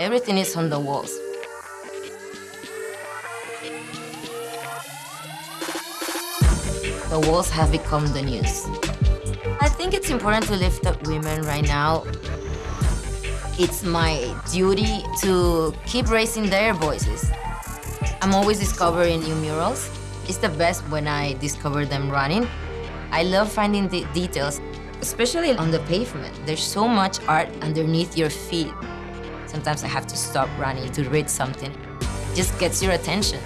Everything is on the walls. The walls have become the news. I think it's important to lift up women right now. It's my duty to keep raising their voices. I'm always discovering new murals. It's the best when I discover them running. I love finding the details, especially on the pavement. There's so much art underneath your feet. Sometimes I have to stop running to read something. It just gets your attention.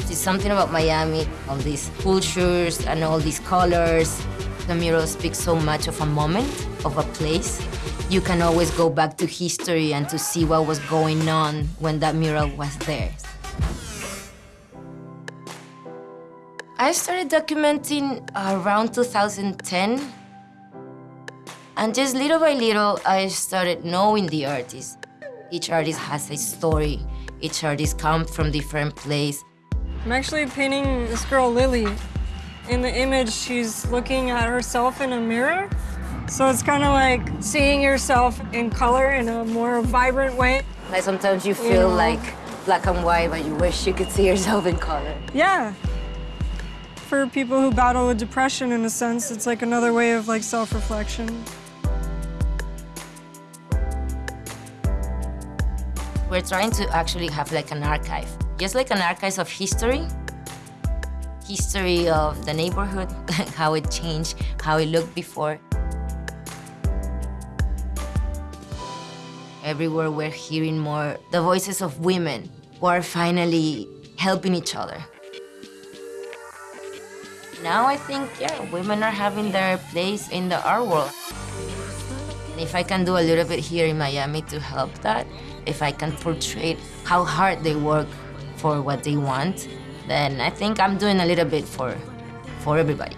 There's something about Miami, all these cultures and all these colors. The mural speaks so much of a moment, of a place. You can always go back to history and to see what was going on when that mural was there. I started documenting around 2010. And just little by little, I started knowing the artists. Each artist has a story. Each artist comes from different place. I'm actually painting this girl, Lily. In the image, she's looking at herself in a mirror. So it's kind of like seeing yourself in color in a more vibrant way. Like sometimes you feel you know? like black and white, but you wish you could see yourself in color. Yeah. For people who battle with depression, in a sense, it's like another way of like self-reflection. We're trying to actually have like an archive just like an archive of history, history of the neighborhood, how it changed, how it looked before. Everywhere we're hearing more the voices of women who are finally helping each other. Now I think, yeah, women are having their place in the art world. If I can do a little bit here in Miami to help that, if I can portray how hard they work for what they want, then I think I'm doing a little bit for, for everybody.